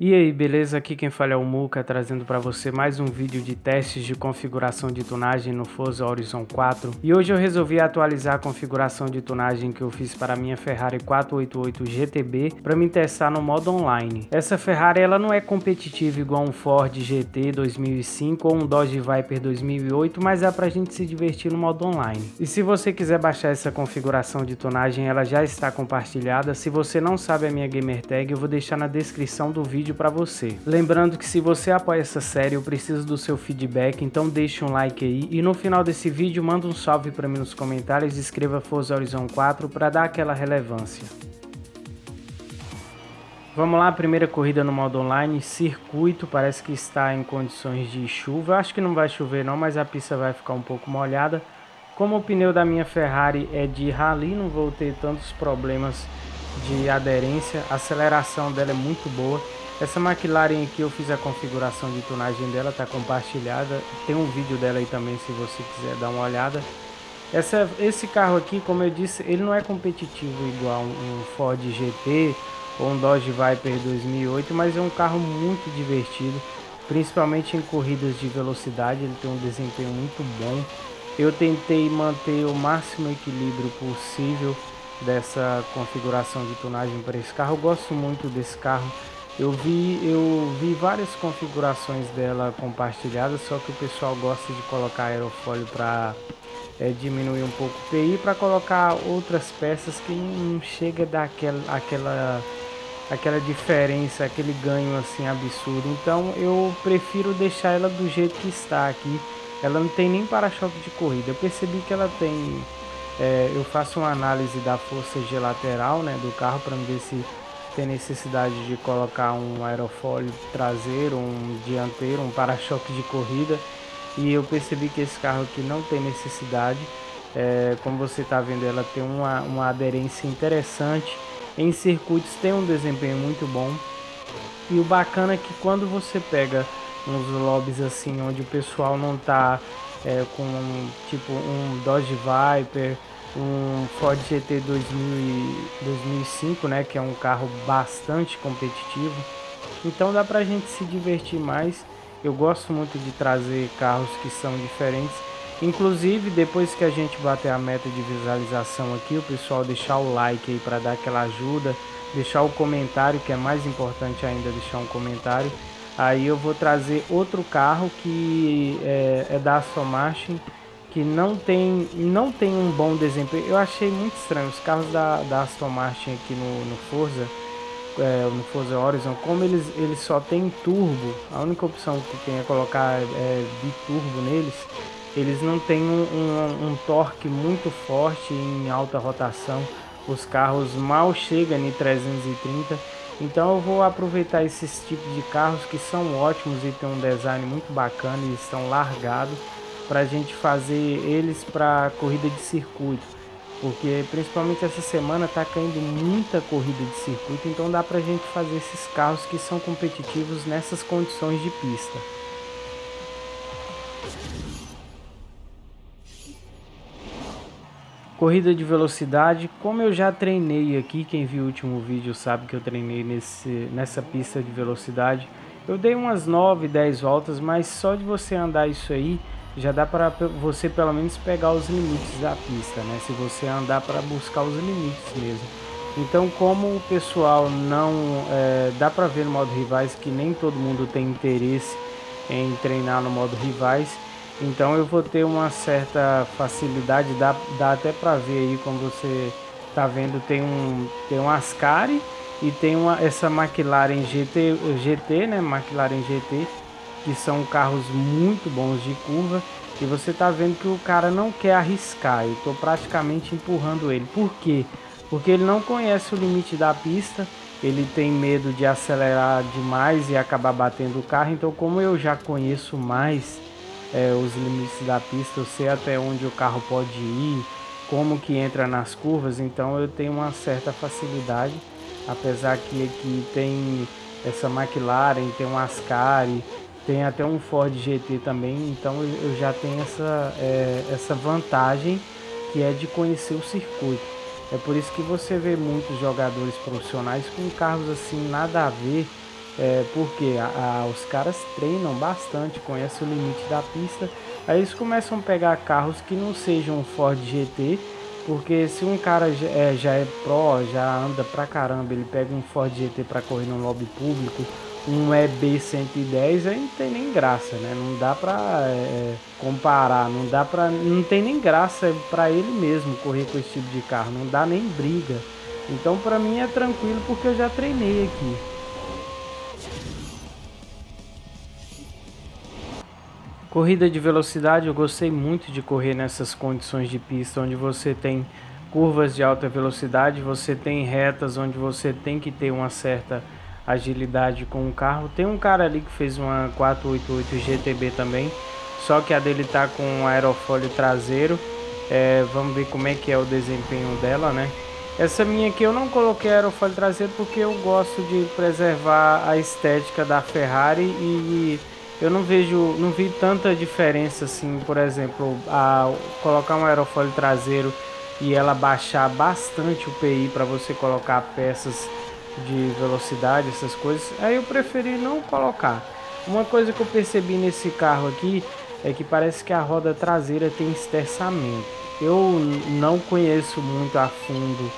E aí, beleza? Aqui quem fala é o Muka, trazendo para você mais um vídeo de testes de configuração de tunagem no Forza Horizon 4. E hoje eu resolvi atualizar a configuração de tunagem que eu fiz para minha Ferrari 488 GTB para me testar no modo online. Essa Ferrari ela não é competitiva igual um Ford GT 2005 ou um Dodge Viper 2008, mas é para a gente se divertir no modo online. E se você quiser baixar essa configuração de tunagem, ela já está compartilhada. Se você não sabe a minha gamer tag, eu vou deixar na descrição do vídeo vídeo para você. Lembrando que se você apoia essa série, eu preciso do seu feedback, então deixe um like aí. E no final desse vídeo, manda um salve para mim nos comentários e escreva Forza Horizon 4 para dar aquela relevância. Vamos lá, primeira corrida no modo online, circuito, parece que está em condições de chuva. Acho que não vai chover não, mas a pista vai ficar um pouco molhada. Como o pneu da minha Ferrari é de rally, não vou ter tantos problemas de aderência. A aceleração dela é muito boa. Essa McLaren aqui eu fiz a configuração de tunagem dela, tá compartilhada. Tem um vídeo dela aí também se você quiser dar uma olhada. Essa, esse carro aqui, como eu disse, ele não é competitivo igual um Ford GT ou um Dodge Viper 2008, mas é um carro muito divertido, principalmente em corridas de velocidade, ele tem um desempenho muito bom. Eu tentei manter o máximo equilíbrio possível dessa configuração de tunagem para esse carro. Eu gosto muito desse carro eu vi, eu vi várias configurações dela compartilhadas, só que o pessoal gosta de colocar aerofólio para é, diminuir um pouco o PI para colocar outras peças que não chega daquela aquela aquela diferença, aquele ganho assim absurdo. Então eu prefiro deixar ela do jeito que está aqui. Ela não tem nem para-choque de corrida. Eu percebi que ela tem. É, eu faço uma análise da força G lateral né, do carro para ver se tem necessidade de colocar um aerofólio traseiro, um dianteiro, um para-choque de corrida e eu percebi que esse carro aqui não tem necessidade. É, como você está vendo, ela tem uma, uma aderência interessante. Em circuitos tem um desempenho muito bom. E o bacana é que quando você pega uns lobbies assim, onde o pessoal não está é, com tipo um Dodge Viper, um Ford GT 2000, 2005, né, que é um carro bastante competitivo. Então dá pra gente se divertir mais. Eu gosto muito de trazer carros que são diferentes. Inclusive, depois que a gente bater a meta de visualização aqui, o pessoal deixar o like aí para dar aquela ajuda, deixar o comentário, que é mais importante ainda deixar um comentário. Aí eu vou trazer outro carro que é, é da Aston Martin que não tem, não tem um bom desempenho. Eu achei muito estranho os carros da, da Aston Martin aqui no, no Forza, é, no Forza Horizon, como eles, eles só tem turbo, a única opção que tem é colocar é, biturbo neles, eles não têm um, um, um torque muito forte em alta rotação. Os carros mal chegam em 330. Então eu vou aproveitar esses tipos de carros que são ótimos e tem um design muito bacana e estão largados para a gente fazer eles para corrida de circuito, porque principalmente essa semana está caindo muita corrida de circuito, então dá para a gente fazer esses carros que são competitivos nessas condições de pista. Corrida de velocidade, como eu já treinei aqui, quem viu o último vídeo sabe que eu treinei nesse, nessa pista de velocidade. Eu dei umas 9, 10 voltas, mas só de você andar isso aí, já dá para você pelo menos pegar os limites da pista, né? Se você andar para buscar os limites mesmo. Então, como o pessoal não é, dá para ver no modo rivais que nem todo mundo tem interesse em treinar no modo rivais, então eu vou ter uma certa facilidade, dá, dá até para ver aí como você tá vendo tem um tem um Ascari e tem uma essa McLaren GT GT, né? McLaren GT que são carros muito bons de curva e você tá vendo que o cara não quer arriscar. Eu tô praticamente empurrando ele. Por quê? Porque ele não conhece o limite da pista, ele tem medo de acelerar demais e acabar batendo o carro. Então, como eu já conheço mais é, os limites da pista, eu sei até onde o carro pode ir, como que entra nas curvas, então eu tenho uma certa facilidade. Apesar que aqui tem essa McLaren, tem um Ascari, tem até um Ford GT também, então eu já tenho essa, é, essa vantagem que é de conhecer o circuito. É por isso que você vê muitos jogadores profissionais com carros assim nada a ver é, porque a, a, os caras treinam bastante, conhecem o limite da pista, aí eles começam a pegar carros que não sejam Ford GT, porque se um cara já é, já é pro, já anda pra caramba, ele pega um Ford GT para correr no lobby público, um EB110, aí não tem nem graça, né? Não dá pra é, comparar, não dá pra. Não tem nem graça para ele mesmo correr com esse tipo de carro, não dá nem briga. Então para mim é tranquilo porque eu já treinei aqui. Corrida de velocidade, eu gostei muito de correr nessas condições de pista, onde você tem curvas de alta velocidade, você tem retas onde você tem que ter uma certa agilidade com o carro. Tem um cara ali que fez uma 488 GTB também, só que a dele tá com um aerofólio traseiro. É, vamos ver como é que é o desempenho dela, né? Essa minha aqui eu não coloquei aerofólio traseiro porque eu gosto de preservar a estética da Ferrari e eu não vejo, não vi tanta diferença assim, por exemplo, a colocar um aerofólio traseiro e ela baixar bastante o PI para você colocar peças de velocidade, essas coisas. Aí eu preferi não colocar. Uma coisa que eu percebi nesse carro aqui é que parece que a roda traseira tem esterçamento. Eu não conheço muito a fundo,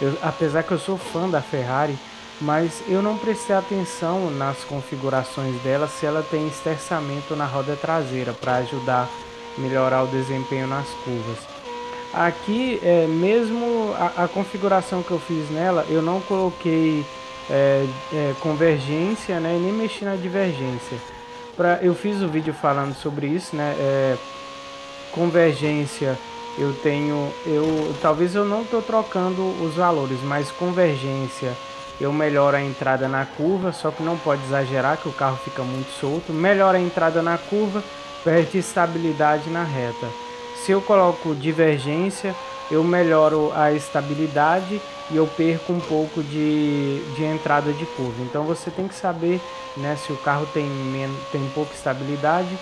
eu, apesar que eu sou fã da Ferrari, mas eu não prestei atenção nas configurações dela se ela tem esterçamento na roda traseira para ajudar a melhorar o desempenho nas curvas. Aqui, é, mesmo a, a, configuração que eu fiz nela, eu não coloquei é, é, convergência né, nem mexi na divergência. Eu fiz o um vídeo falando sobre isso, né? É, convergência eu tenho, eu talvez eu não estou trocando os valores, mas convergência eu melhoro a entrada na curva, só que não pode exagerar que o carro fica muito solto. Melhora a entrada na curva, perde estabilidade na reta. Se eu coloco divergência, eu melhoro a estabilidade e eu perco um pouco de, de entrada de curva. Então você tem que saber né, se o carro tem, tem pouca estabilidade,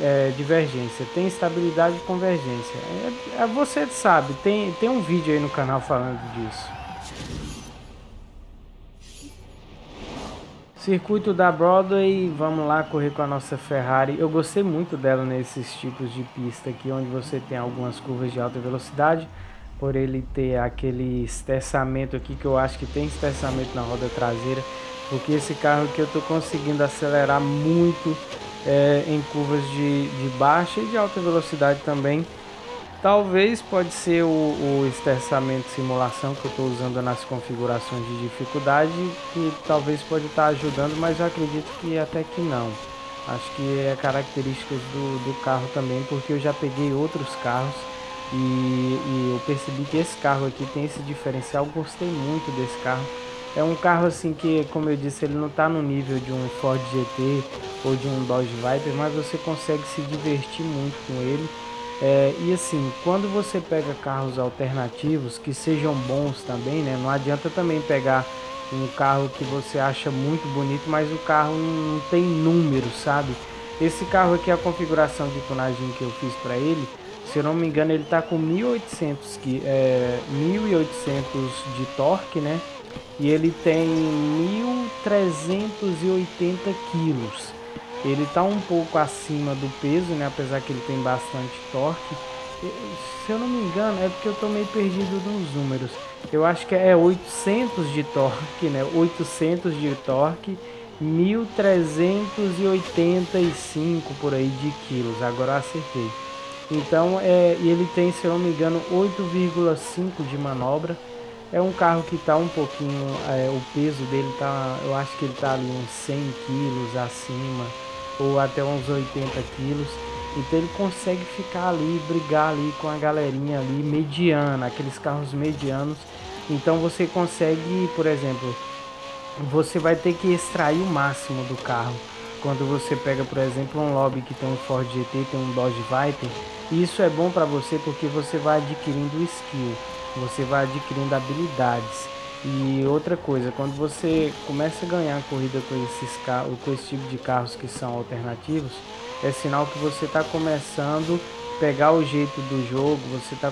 é, divergência, tem estabilidade e convergência. É, é, você sabe, tem, tem um vídeo aí no canal falando disso. Circuito da Broadway, vamos lá correr com a nossa Ferrari. Eu gostei muito dela nesses tipos de pista aqui, onde você tem algumas curvas de alta velocidade. Por ele ter aquele esterçamento aqui, que eu acho que tem esterçamento na roda traseira. Porque esse carro aqui eu estou conseguindo acelerar muito é, em curvas de, de baixa e de alta velocidade também. Talvez pode ser o, o esterçamento simulação que eu estou usando nas configurações de dificuldade, que talvez pode estar tá ajudando, mas eu acredito que até que não. Acho que é características do, do carro também, porque eu já peguei outros carros e, e eu percebi que esse carro aqui tem esse diferencial, gostei muito desse carro. É um carro assim que, como eu disse, ele não está no nível de um Ford GT ou de um Dodge Viper, mas você consegue se divertir muito com ele é, e assim, quando você pega carros alternativos que sejam bons também, né? Não adianta também pegar um carro que você acha muito bonito, mas o carro não tem número, sabe? Esse carro aqui, a configuração de tonagem que eu fiz para ele, se eu não me engano, ele tá com 1800 que é 1800 de torque, né? E ele tem 1380 quilos. Ele está um pouco acima do peso, né? Apesar que ele tem bastante torque. Se eu não me engano, é porque eu estou meio perdido nos números. Eu acho que é 800 de torque, né? 800 de torque, 1385 por aí de quilos. Agora eu acertei. Então, é, ele tem, se eu não me engano, 8,5 de manobra. É um carro que está um pouquinho, é, o peso dele tá, eu acho que ele está ali uns 100 quilos acima ou até uns 80 quilos. Então ele consegue ficar ali, brigar ali com a galerinha ali mediana, aqueles carros medianos. Então você consegue, por exemplo, você vai ter que extrair o máximo do carro. Quando você pega, por exemplo, um lobby que tem um Ford GT, tem um Dodge Viper, isso é bom para você porque você vai adquirindo skill, você vai adquirindo habilidades. E outra coisa, quando você começa a ganhar corrida com esses carros, com esse tipo de carros que são alternativos, é sinal que você está começando a pegar o jeito do jogo, você está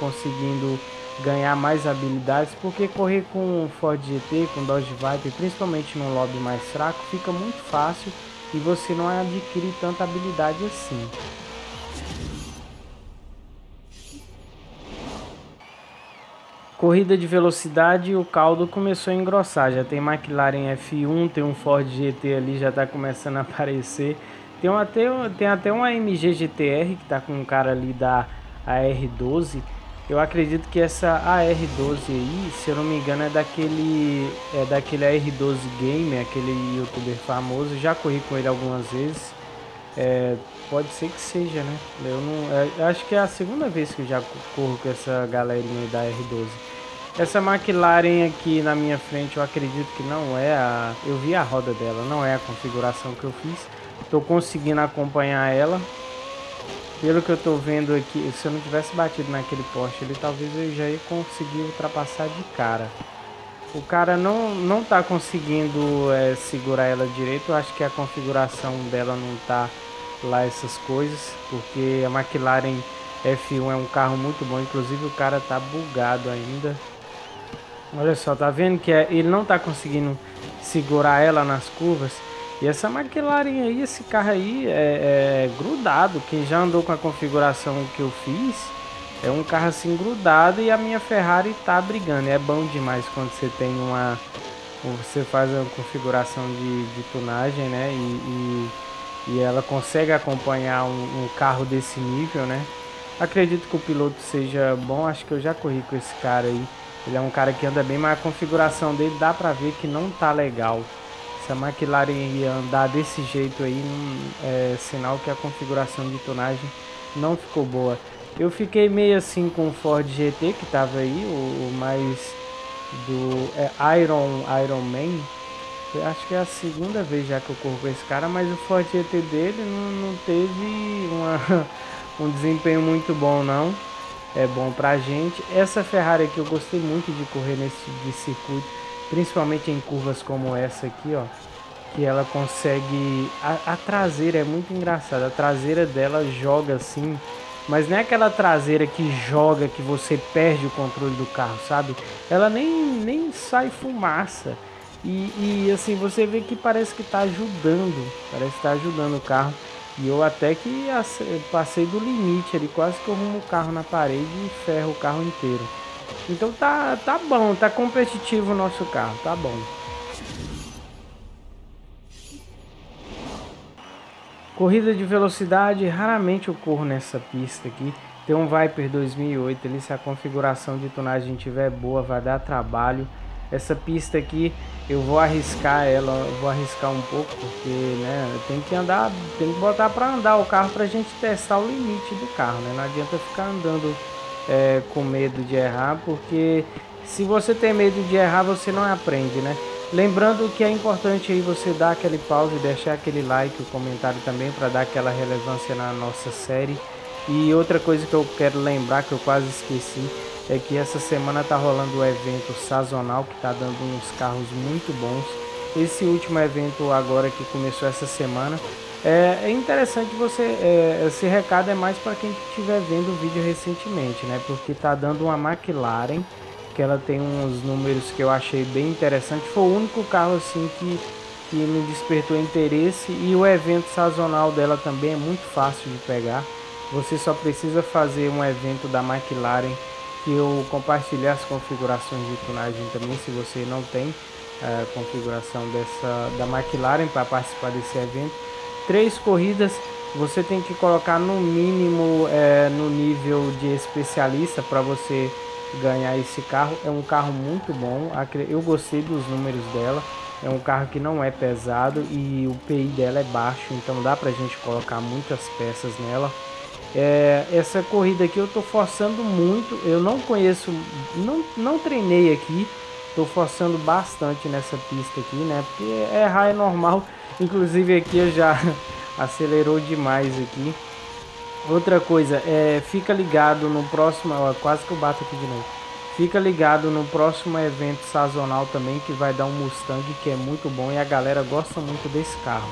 conseguindo ganhar mais habilidades, porque correr com Ford GT, com Dodge Viper, principalmente num lobby mais fraco, fica muito fácil e você não adquire tanta habilidade assim. Corrida de velocidade, o caldo começou a engrossar. Já tem McLaren F1, tem um Ford GT ali, já está começando a aparecer. Tem até, tem até uma AMG GTR que está com um cara ali da AR12. Eu acredito que essa AR12 aí, se eu não me engano, é daquele é daquele AR12 Game, aquele youtuber famoso. Já corri com ele algumas vezes. É, pode ser que seja, né? Eu não, é, acho que é a segunda vez que eu já corro com essa galerinha da R12. Essa McLaren aqui na minha frente, eu acredito que não é a... Eu vi a roda dela, não é a configuração que eu fiz. Estou conseguindo acompanhar ela. Pelo que eu tô vendo aqui, se eu não tivesse batido naquele poste ali, talvez eu já ia conseguir ultrapassar de cara. O cara não, não tá conseguindo é, segurar ela direito. Eu acho que a configuração dela não tá lá essas coisas. Porque a McLaren F1 é um carro muito bom. Inclusive o cara tá bugado ainda. Olha só, tá vendo que é, ele não tá conseguindo segurar ela nas curvas. E essa McLaren aí, esse carro aí é, é, grudado. Quem já andou com a configuração que eu fiz, é um carro assim grudado e a minha Ferrari tá brigando. É bom demais quando você tem uma... Você faz uma configuração de, de tunagem, né? E, e, e, ela consegue acompanhar um, um carro desse nível, né? Acredito que o piloto seja bom. Acho que eu já corri com esse cara aí. Ele é um cara que anda bem, mas a configuração dele dá pra ver que não tá legal. Se a McLaren ia andar desse jeito aí, é sinal que a configuração de tonagem não ficou boa. Eu fiquei meio assim com o Ford GT que tava aí, o, o mais do é, Iron Iron Man. Eu acho que é a segunda vez já que eu corro com esse cara, mas o Ford GT dele não, não teve uma, um desempenho muito bom não. É bom pra gente. Essa Ferrari aqui eu gostei muito de correr nesse de circuito principalmente em curvas como essa aqui, ó, que ela consegue a, a, traseira é muito engraçada. A traseira dela joga assim, mas não é aquela traseira que joga que você perde o controle do carro, sabe? Ela nem nem sai fumaça. E, e assim, você vê que parece que está ajudando, parece que tá ajudando o carro. E eu até que passei do limite ali, quase que eu rumo o carro na parede e ferro o carro inteiro. Então tá, tá bom, tá competitivo o nosso carro, tá bom. Corrida de velocidade, raramente eu corro nessa pista aqui. Tem um Viper 2008 ali, se a configuração de tonagem tiver boa, vai dar trabalho. Essa pista aqui, eu vou arriscar ela, vou arriscar um pouco, porque né, tem que andar, tem que botar para andar o carro pra gente testar o limite do carro, né? Não adianta ficar andando é, com medo de errar, porque se você tem medo de errar, você não aprende, né? Lembrando que é importante aí você dar aquele pause, deixar aquele like, o comentário também para dar aquela relevância na nossa série. E outra coisa que eu quero lembrar, que eu quase esqueci, é que essa semana tá rolando o evento sazonal que tá dando uns carros muito bons. Esse último evento agora que começou essa semana é, é interessante você. É, esse recado é mais para quem estiver vendo o vídeo recentemente, né? Porque tá dando uma McLaren que ela tem uns números que eu achei bem interessante. Foi o único carro assim que, que me despertou interesse e o evento sazonal dela também é muito fácil de pegar. Você só precisa fazer um evento da McLaren que eu compartilhei as configurações de tunagem também, se você não tem a é, configuração dessa da McLaren para participar desse evento três corridas você tem que colocar no mínimo é, no nível de especialista para você ganhar esse carro. É um carro muito bom, eu gostei dos números dela. É um carro que não é pesado e o PI dela é baixo, então dá pra gente colocar muitas peças nela. É, essa corrida aqui eu tô forçando muito, eu não conheço, não, não treinei aqui, tô forçando bastante nessa pista aqui, né? Porque errar é normal, Inclusive aqui eu já acelerou demais aqui. Outra coisa, é, fica ligado no próximo, ó, quase que eu bato aqui de novo. Fica ligado no próximo evento sazonal também que vai dar um Mustang que é muito bom e a galera gosta muito desse carro.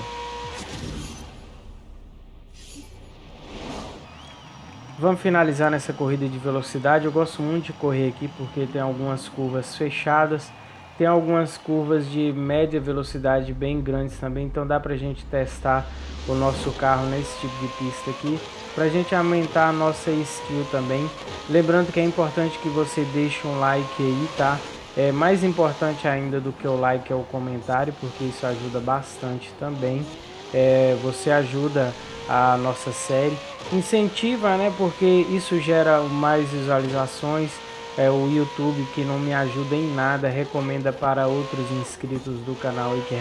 Vamos finalizar nessa corrida de velocidade. Eu gosto muito de correr aqui porque tem algumas curvas fechadas. Tem algumas curvas de média velocidade bem grandes também. Então dá pra gente testar o nosso carro nesse tipo de pista aqui. Pra gente aumentar a nossa skill também. Lembrando que é importante que você deixe um like aí, tá? É mais importante ainda do que o like é o comentário, porque isso ajuda bastante também. É, você ajuda a nossa série, incentiva, né? Porque isso gera mais visualizações. É, o YouTube que não me ajuda em nada recomenda para outros inscritos do canal e que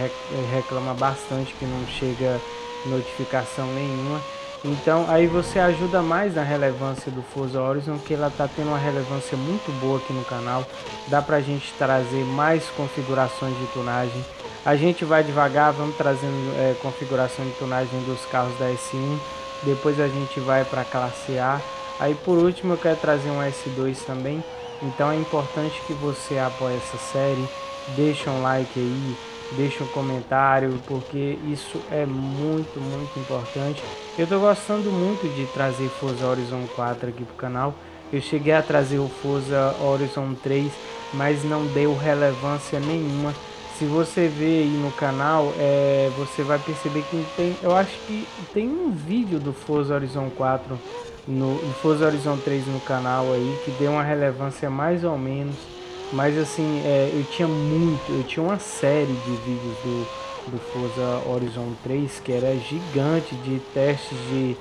reclama bastante que não chega notificação nenhuma. Então aí você ajuda mais na relevância do Forza Horizon, que ela está tendo uma relevância muito boa aqui no canal. Dá pra gente trazer mais configurações de tunagem. A gente vai devagar, vamos trazendo é, configuração de tunagem dos carros da S1. Depois a gente vai para a classe A. Aí por último eu quero trazer um S2 também. Então é importante que você apoie essa série. Deixa um like aí, deixa um comentário, porque isso é muito, muito importante. Eu estou gostando muito de trazer Forza Horizon 4 aqui pro canal. Eu cheguei a trazer o Forza Horizon 3, mas não deu relevância nenhuma. Se você ver aí no canal, é, você vai perceber que tem, eu acho que tem um vídeo do Forza Horizon 4 no, no Forza Horizon 3 no canal aí que deu uma relevância mais ou menos mas assim, é, eu tinha muito, eu tinha uma série de vídeos do, do Forza Horizon 3 que era gigante de testes de,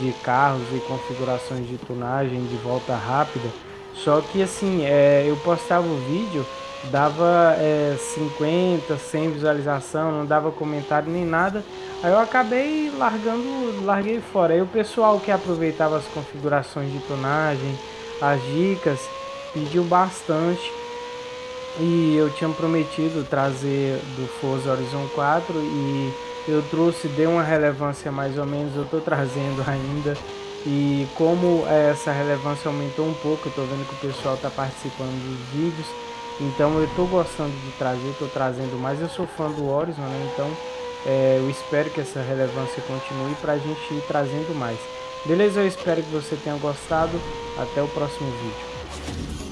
de carros e configurações de tunagem de volta rápida. Só que assim, é, eu postava o vídeo, dava é, 50, 100 visualização, não dava comentário nem nada. Aí eu acabei largando, larguei fora. Aí o pessoal que aproveitava as configurações de tunagem, as dicas, pediu bastante e eu tinha prometido trazer do Forza Horizon 4 e eu trouxe, deu uma relevância mais ou menos, eu estou trazendo ainda. E como essa relevância aumentou um pouco, eu estou vendo que o pessoal está participando dos vídeos. Então eu estou gostando de trazer, estou trazendo mais. Eu sou fã do Horizon, né? Então é, eu espero que essa relevância continue para a gente ir trazendo mais. Beleza? Eu espero que você tenha gostado. Até o próximo vídeo.